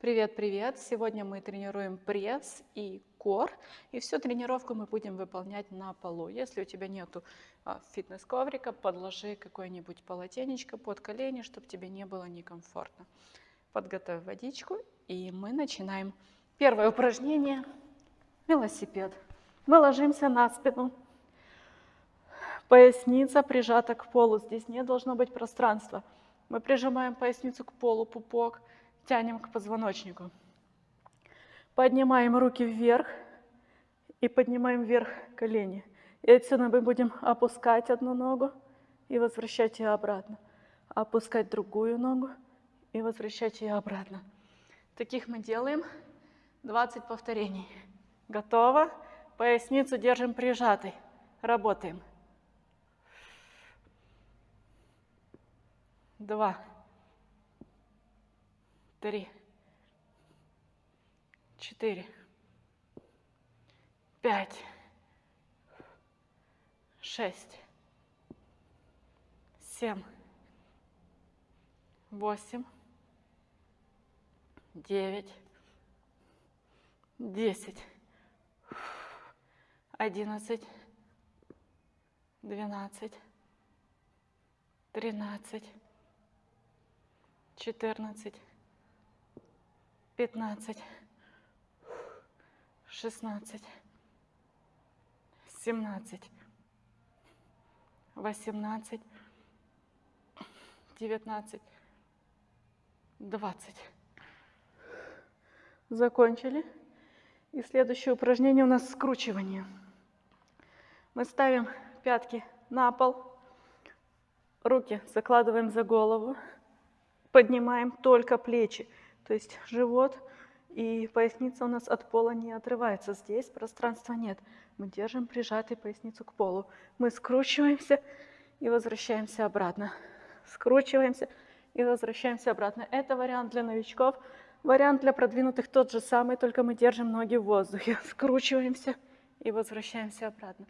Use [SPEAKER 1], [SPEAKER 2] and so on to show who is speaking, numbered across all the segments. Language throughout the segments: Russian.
[SPEAKER 1] Привет-привет! Сегодня мы тренируем пресс и кор. И всю тренировку мы будем выполнять на полу. Если у тебя нету а, фитнес-коврика, подложи какое-нибудь полотенечко под колени, чтобы тебе не было некомфортно. Подготовь водичку и мы начинаем. Первое упражнение – велосипед. Мы ложимся на спину. Поясница прижата к полу. Здесь не должно быть пространства. Мы прижимаем поясницу к полу, пупок – тянем к позвоночнику. Поднимаем руки вверх и поднимаем вверх колени. И отсюда мы будем опускать одну ногу и возвращать ее обратно. Опускать другую ногу и возвращать ее обратно. Таких мы делаем 20 повторений. Готово. Поясницу держим прижатой. Работаем. Два три, четыре, пять, шесть, семь, восемь, девять, десять, одиннадцать, двенадцать, тринадцать, четырнадцать, пятнадцать, шестнадцать, семнадцать, восемнадцать, девятнадцать, двадцать. Закончили. И следующее упражнение у нас скручивание. Мы ставим пятки на пол, руки закладываем за голову, поднимаем только плечи. То есть живот и поясница у нас от пола не отрывается. Здесь пространства нет. Мы держим прижатой поясницу к полу. Мы скручиваемся и возвращаемся обратно. Скручиваемся и возвращаемся обратно. Это вариант для новичков. Вариант для продвинутых тот же самый, только мы держим ноги в воздухе. Скручиваемся и возвращаемся обратно.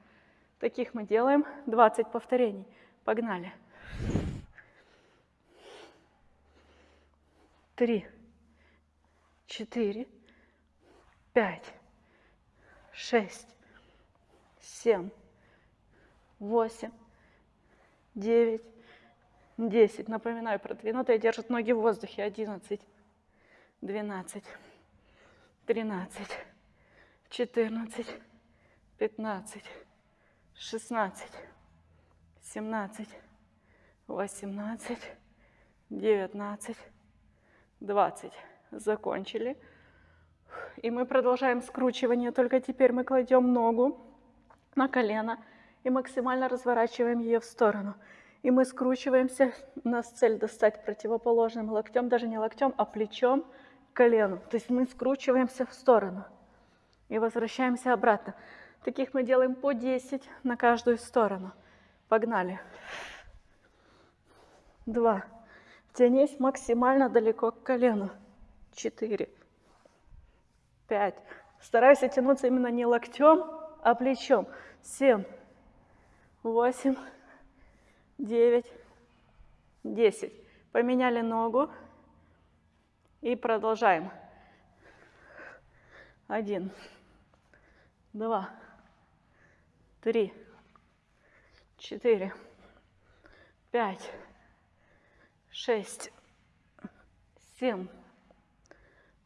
[SPEAKER 1] Таких мы делаем 20 повторений. Погнали. Три четыре, пять, шесть, семь, восемь, девять, десять. Напоминаю, продвинутые держат ноги в воздухе. Одиннадцать, двенадцать, тринадцать, четырнадцать, пятнадцать, шестнадцать, семнадцать, восемнадцать, девятнадцать, двадцать закончили. И мы продолжаем скручивание, только теперь мы кладем ногу на колено и максимально разворачиваем ее в сторону. И мы скручиваемся, у нас цель достать противоположным локтем, даже не локтем, а плечом к колену. То есть мы скручиваемся в сторону и возвращаемся обратно. Таких мы делаем по 10 на каждую сторону. Погнали. Два. Тянись максимально далеко к колену четыре, пять. Старайся тянуться именно не локтем, а плечом. Семь, восемь, девять, десять. Поменяли ногу и продолжаем. Один, два, три, четыре, пять, шесть, семь,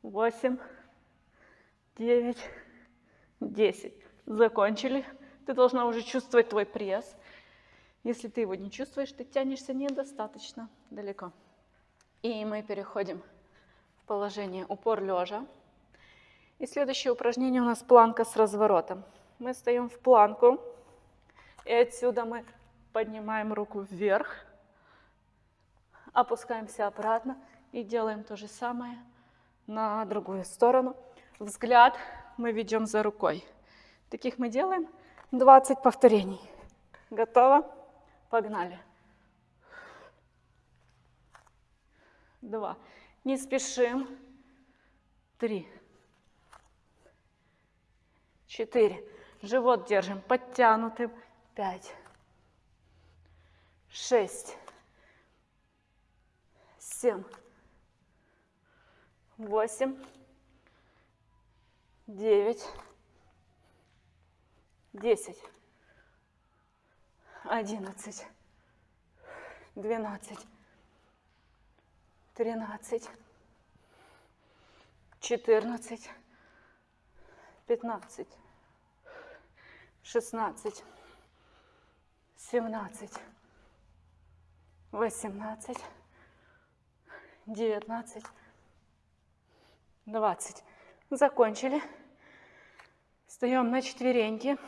[SPEAKER 1] восемь, девять, десять. Закончили. Ты должна уже чувствовать твой пресс. Если ты его не чувствуешь, ты тянешься недостаточно далеко. И мы переходим в положение упор лежа. И следующее упражнение у нас планка с разворотом. Мы стоим в планку, и отсюда мы поднимаем руку вверх, опускаемся обратно и делаем то же самое на другую сторону. Взгляд мы ведем за рукой. Таких мы делаем 20 повторений. Готово? Погнали. Два. Не спешим. Три. Четыре. Живот держим подтянутым. Пять. Шесть. Семь восемь, девять, десять, одиннадцать, двенадцать, тринадцать, четырнадцать, пятнадцать, шестнадцать, семнадцать, восемнадцать, девятнадцать, двадцать. Закончили. Встаем на четвереньки.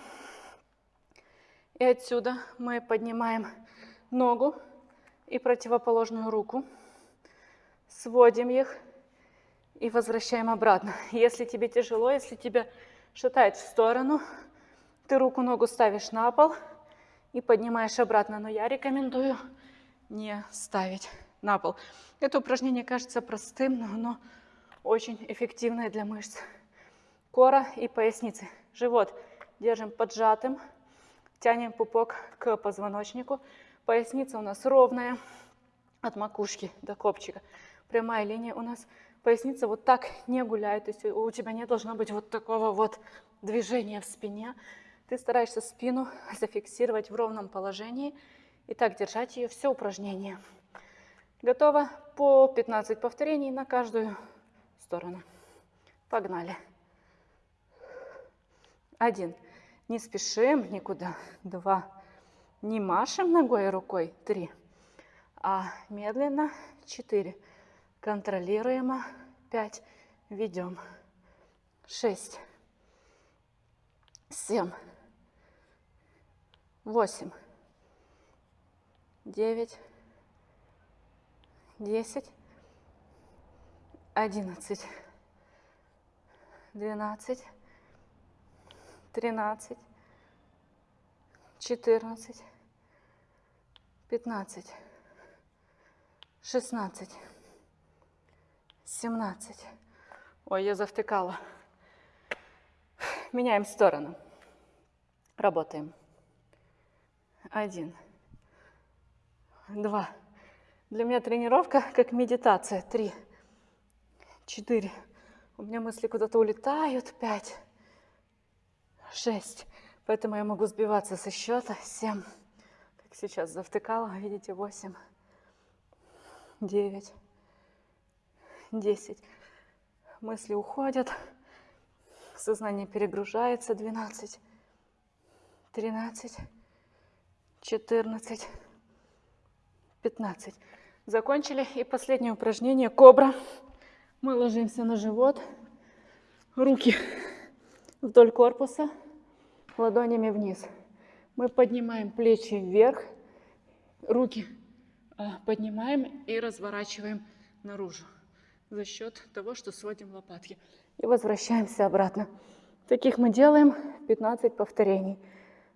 [SPEAKER 1] И отсюда мы поднимаем ногу и противоположную руку. Сводим их и возвращаем обратно. Если тебе тяжело, если тебя шатает в сторону, ты руку-ногу ставишь на пол и поднимаешь обратно. Но я рекомендую не ставить на пол. Это упражнение кажется простым, но оно очень эффективное для мышц кора и поясницы. Живот держим поджатым, тянем пупок к позвоночнику. Поясница у нас ровная от макушки до копчика. Прямая линия у нас. Поясница вот так не гуляет, то есть у тебя не должно быть вот такого вот движения в спине. Ты стараешься спину зафиксировать в ровном положении и так держать ее все упражнение. Готово? По 15 повторений на каждую сторону. Погнали. Один. Не спешим никуда. Два. Не машем ногой и рукой. Три. А медленно. Четыре. Контролируемо. Пять. Ведем. Шесть. Семь. Восемь. Девять. Десять. Одиннадцать. Двенадцать тринадцать, четырнадцать, пятнадцать, шестнадцать, семнадцать. Ой, я завтыкала. Меняем сторону. Работаем. Один. Два. Для меня тренировка как медитация. Три. Четыре. У меня мысли куда-то улетают. Пять шесть. Поэтому я могу сбиваться со счета. Семь. Как сейчас завтыкала. Видите, восемь. Девять. Десять. Мысли уходят. Сознание перегружается. Двенадцать. Тринадцать. Четырнадцать. Пятнадцать. Закончили. И последнее упражнение. Кобра. Мы ложимся на живот. Руки вдоль корпуса ладонями вниз. Мы поднимаем плечи вверх, руки а, поднимаем и разворачиваем наружу за счет того, что сводим лопатки. И возвращаемся обратно. Таких мы делаем 15 повторений.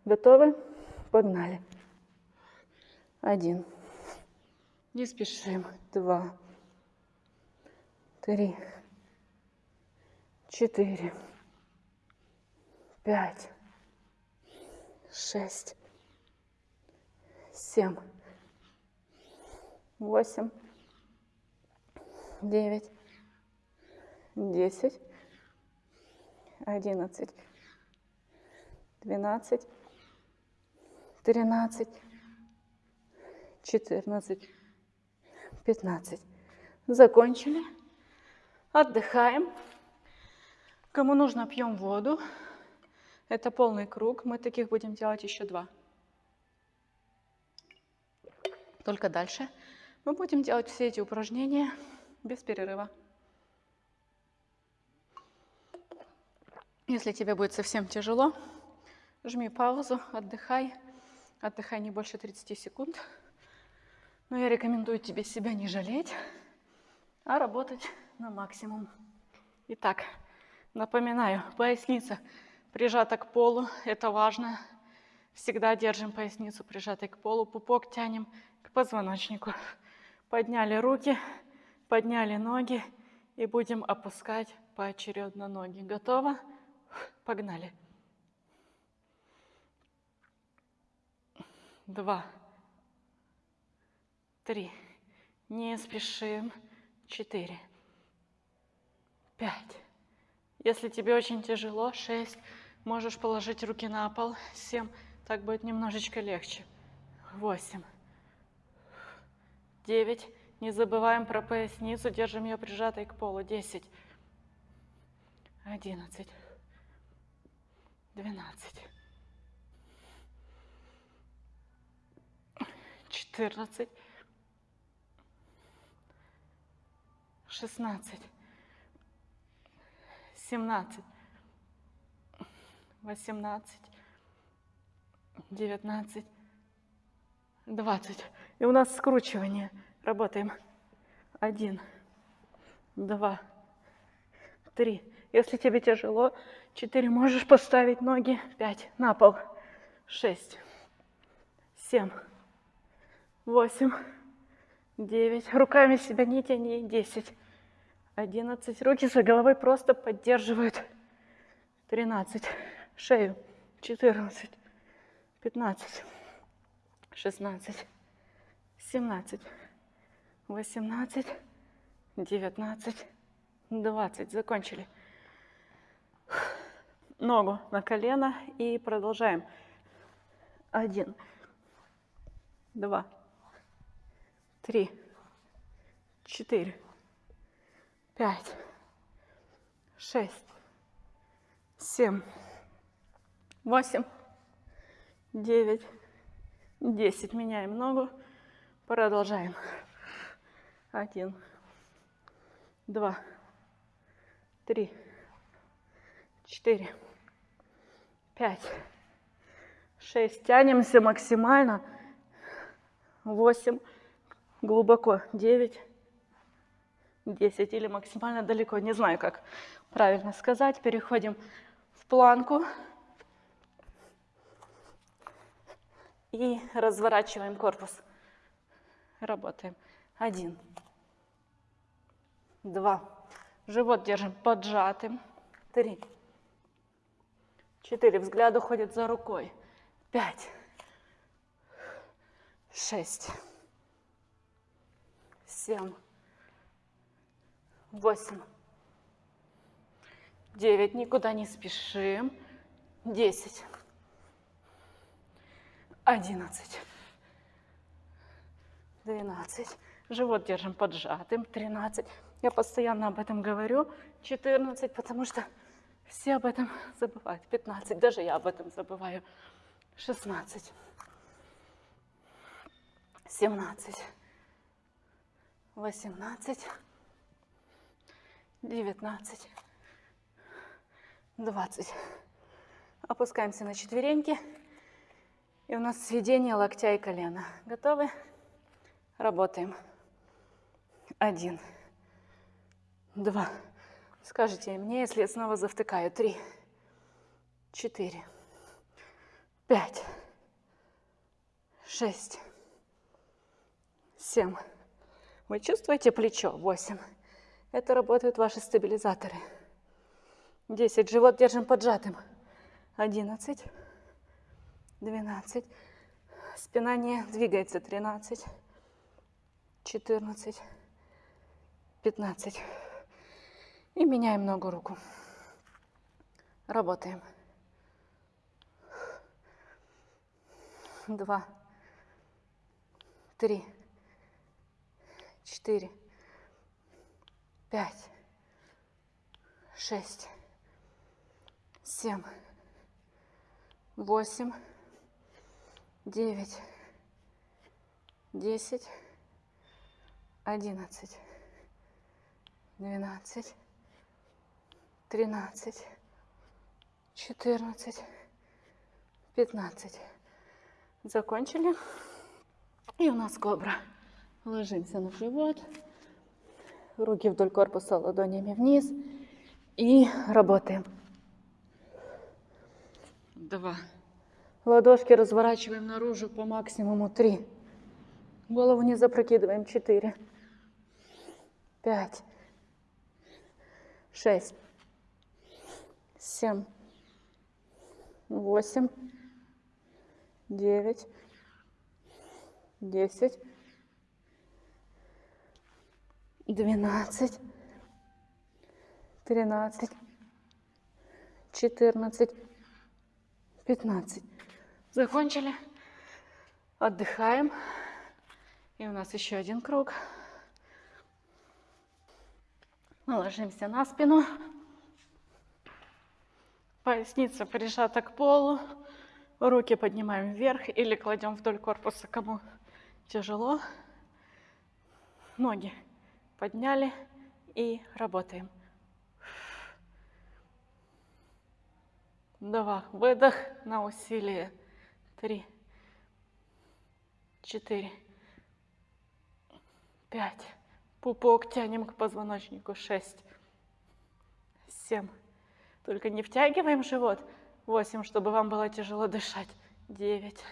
[SPEAKER 1] Готовы? Погнали. Один. Не спешим. Два. Три. Четыре. Пять. Шесть, семь, восемь, девять, десять, одиннадцать, двенадцать, тринадцать, четырнадцать, пятнадцать. Закончили. Отдыхаем. Кому нужно, пьем воду. Это полный круг. Мы таких будем делать еще два. Только дальше мы будем делать все эти упражнения без перерыва. Если тебе будет совсем тяжело, жми паузу, отдыхай. Отдыхай не больше 30 секунд. Но я рекомендую тебе себя не жалеть, а работать на максимум. Итак, напоминаю, поясница прижата к полу, это важно. Всегда держим поясницу прижатой к полу, пупок тянем к позвоночнику. Подняли руки, подняли ноги и будем опускать поочередно ноги. Готово? Погнали. Два, три, не спешим, четыре, пять. Если тебе очень тяжело, шесть. Можешь положить руки на пол, семь. Так будет немножечко легче. Восемь. Девять. Не забываем про поясницу, держим ее прижатой к полу. Десять. Одиннадцать. Двенадцать. Четырнадцать. Шестнадцать. Семнадцать. Восемнадцать. Девятнадцать. Двадцать. И у нас скручивание. Работаем. Один. Два. Три. Если тебе тяжело, четыре. Можешь поставить ноги. Пять. На пол. Шесть. Семь. Восемь. Девять. Руками себя не тяни. Десять. Одиннадцать. Руки за головой просто поддерживают. Тринадцать. Шею. Четырнадцать. Пятнадцать. Шестнадцать. Семнадцать. Восемнадцать. Девятнадцать. Двадцать. Закончили. Ногу на колено и продолжаем. Один. Два. Три. Четыре пять, шесть, семь, восемь, девять, десять. Меняем ногу. Продолжаем. Один, два, три, четыре, пять, шесть. Тянемся максимально. Восемь. Глубоко. Девять. 10 или максимально далеко, не знаю, как правильно сказать. Переходим в планку и разворачиваем корпус. Работаем. Один, два, живот держим поджатым, три, четыре, взгляд уходит за рукой, пять, шесть, семь, восемь, девять, никуда не спешим, десять, одиннадцать, двенадцать, живот держим поджатым, тринадцать, я постоянно об этом говорю, четырнадцать, потому что все об этом забывают, пятнадцать, даже я об этом забываю, шестнадцать, семнадцать, восемнадцать, 19, 20. Опускаемся на четвереньки. И у нас сведение локтя и колена. Готовы? Работаем. Один, два. Скажите мне, если я снова завтыкаю. Три, четыре, пять, шесть, семь. Вы чувствуете плечо? Восемь. Это работают ваши стабилизаторы. 10. Живот держим поджатым. 11. 12. Спина не двигается. 13. 14. 15. И меняем ногу руку. Работаем. Два. Три. Четыре пять, шесть, семь, восемь, девять, десять, одиннадцать, двенадцать, тринадцать, четырнадцать, пятнадцать. Закончили. И у нас кобра. Ложимся на живот руки вдоль корпуса ладонями вниз и работаем. Два. Ладошки разворачиваем наружу по максимуму. Три. Голову не запрокидываем. Четыре. Пять. Шесть. Семь. Восемь. Девять. Десять двенадцать, тринадцать, четырнадцать, пятнадцать. Закончили. Отдыхаем. И у нас еще один круг. Мы ложимся на спину. Поясница прижата к полу. Руки поднимаем вверх или кладем вдоль корпуса, кому тяжело. Ноги подняли и работаем. Два. Выдох на усилие. Три. Четыре. Пять. Пупок тянем к позвоночнику. Шесть. Семь. Только не втягиваем живот. Восемь, чтобы вам было тяжело дышать. Девять.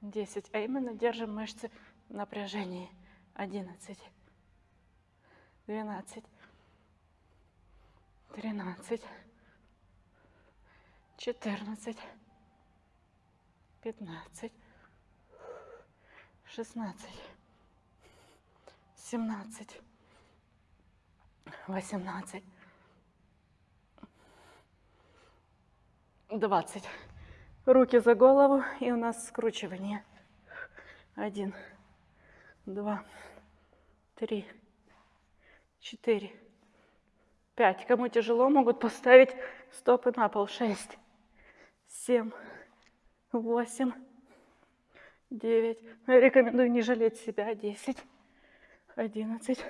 [SPEAKER 1] Десять. А именно держим мышцы в напряжении. Одиннадцать. Двенадцать. Тринадцать. Четырнадцать. Пятнадцать. Шестнадцать семнадцать, восемнадцать, двадцать. Руки за голову, и у нас скручивание. Один, два, три, четыре, пять. Кому тяжело, могут поставить стопы на пол. Шесть, семь, восемь, девять. Я рекомендую не жалеть себя. Десять одиннадцать,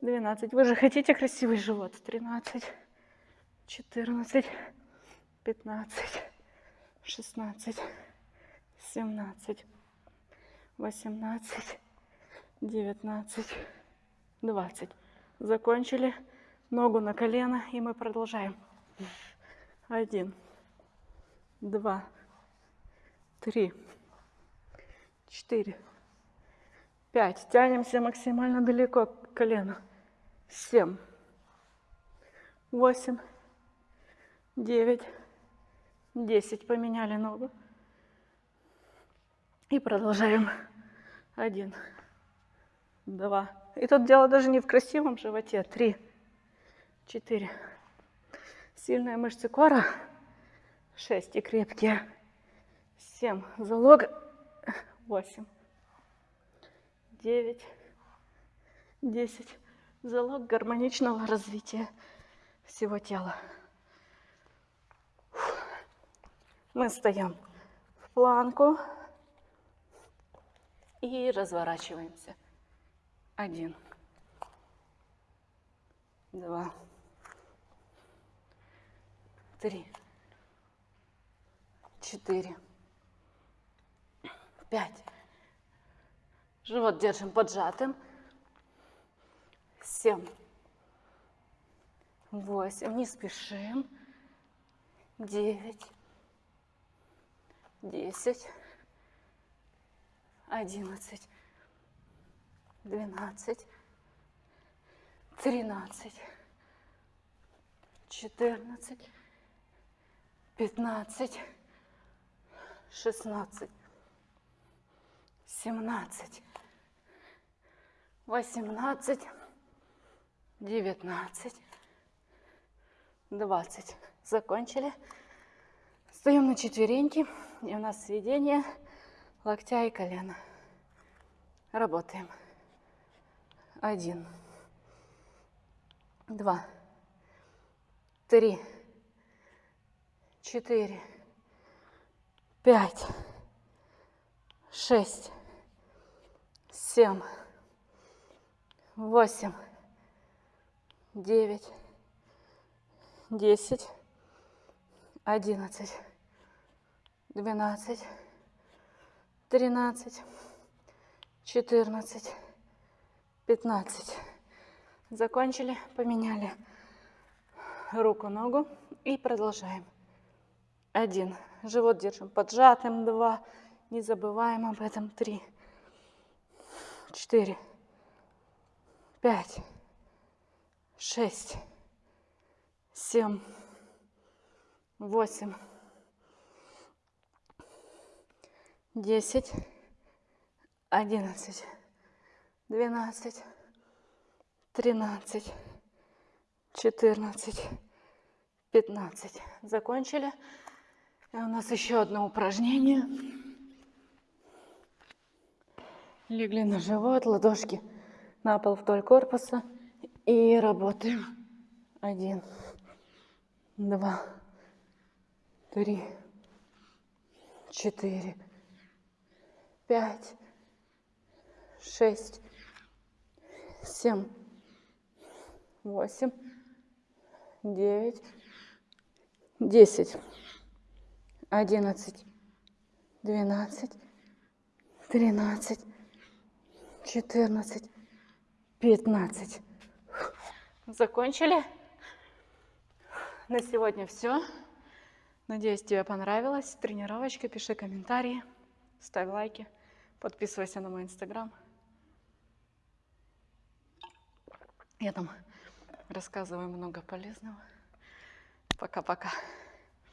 [SPEAKER 1] двенадцать. Вы же хотите красивый живот? Тринадцать, четырнадцать, пятнадцать, шестнадцать, семнадцать, восемнадцать, девятнадцать, двадцать. Закончили. Ногу на колено, и мы продолжаем. Один, два, три, четыре, Пять. Тянемся максимально далеко к колену. Семь. Восемь. Девять. Десять. Поменяли ногу. И продолжаем. Один. Два. И тут дело даже не в красивом животе. Три. Четыре. Сильные мышцы кора. Шесть. И крепкие. Семь. Залог. Восемь девять, десять. Залог гармоничного развития всего тела. Мы встаем в планку и разворачиваемся. Один, два, три, четыре, пять. Живот держим поджатым. Семь. Восемь. Не спешим. Девять. Десять. Одиннадцать. Двенадцать. Тринадцать. Четырнадцать. Пятнадцать. Шестнадцать. Семнадцать восемнадцать, девятнадцать, двадцать. Закончили. Встаем на четвереньки. И у нас сведение локтя и колена. Работаем. Один, два, три, четыре, пять, шесть, семь, восемь, девять, десять, одиннадцать, двенадцать, тринадцать, четырнадцать, пятнадцать. Закончили, поменяли руку, ногу и продолжаем. Один. Живот держим поджатым. Два. Не забываем об этом. Три. Четыре пять, шесть, семь, восемь, десять, одиннадцать, двенадцать, тринадцать, 14, 15. Закончили. И у нас еще одно упражнение. Легли на живот, ладошки на пол вдоль корпуса. И работаем. Один, два, три, четыре, пять, шесть, семь, восемь, девять, десять, одиннадцать, двенадцать, тринадцать, четырнадцать, пятнадцать. Закончили? На сегодня все. Надеюсь, тебе понравилось. Тренировочка. Пиши комментарии, ставь лайки, подписывайся на мой инстаграм. Я там рассказываю много полезного. Пока-пока.